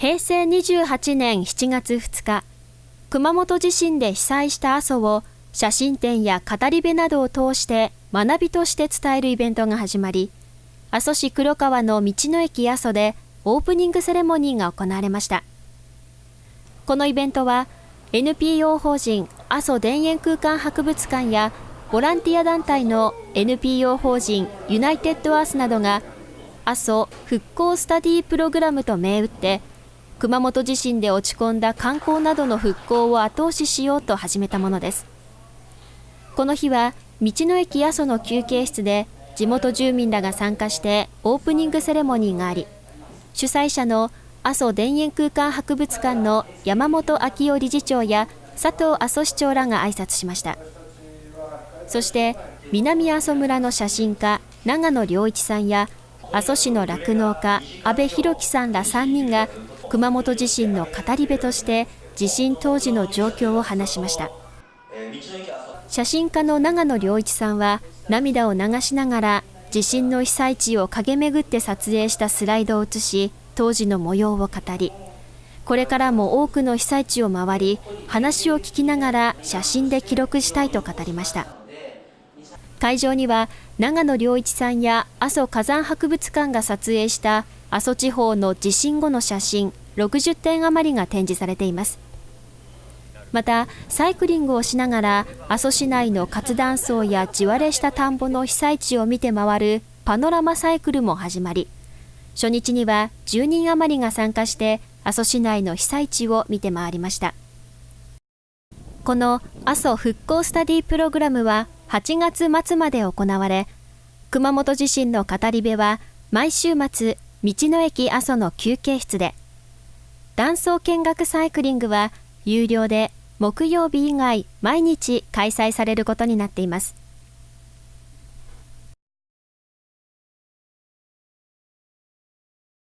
平成28年7月2日、熊本地震で被災した阿蘇を写真展や語り部などを通して学びとして伝えるイベントが始まり、阿蘇市黒川の道の駅阿蘇でオープニングセレモニーが行われました。このイベントは NPO 法人阿蘇田園空間博物館やボランティア団体の NPO 法人ユナイテッドアースなどが阿蘇復興スタディプログラムと銘打って熊本地震で落ち込んだ観光などの復興を後押ししようと始めたものです。この日は道の駅阿蘇の休憩室で地元住民らが参加してオープニングセレモニーがあり主催者の阿蘇田園空間博物館の山本昭夫理事長や佐藤阿蘇市長らが挨拶しました。そして南阿蘇村の写真家長野良一さんや阿蘇市の酪農家阿部弘樹さんら3人が熊本地震の語り部として地震当時の状況を話しました。写真家の長野良一さんは涙を流しながら地震の被災地を駆け巡って撮影したスライドを写し当時の模様を語りこれからも多くの被災地を回り話を聞きながら写真で記録したいと語りました。会場には長野良一さんや阿蘇火山博物館が撮影した阿蘇地方の地震後の写真60点余りが展示されています。またサイクリングをしながら阿蘇市内の活断層や地割れした田んぼの被災地を見て回るパノラマサイクルも始まり初日には10人余りが参加して阿蘇市内の被災地を見て回りました。この阿蘇復興スタディプログラムは8月末まで行われ熊本地震の語り部は毎週末道の駅阿蘇の休憩室で断層見学サイクリングは有料で木曜日以外毎日開催されることになっています。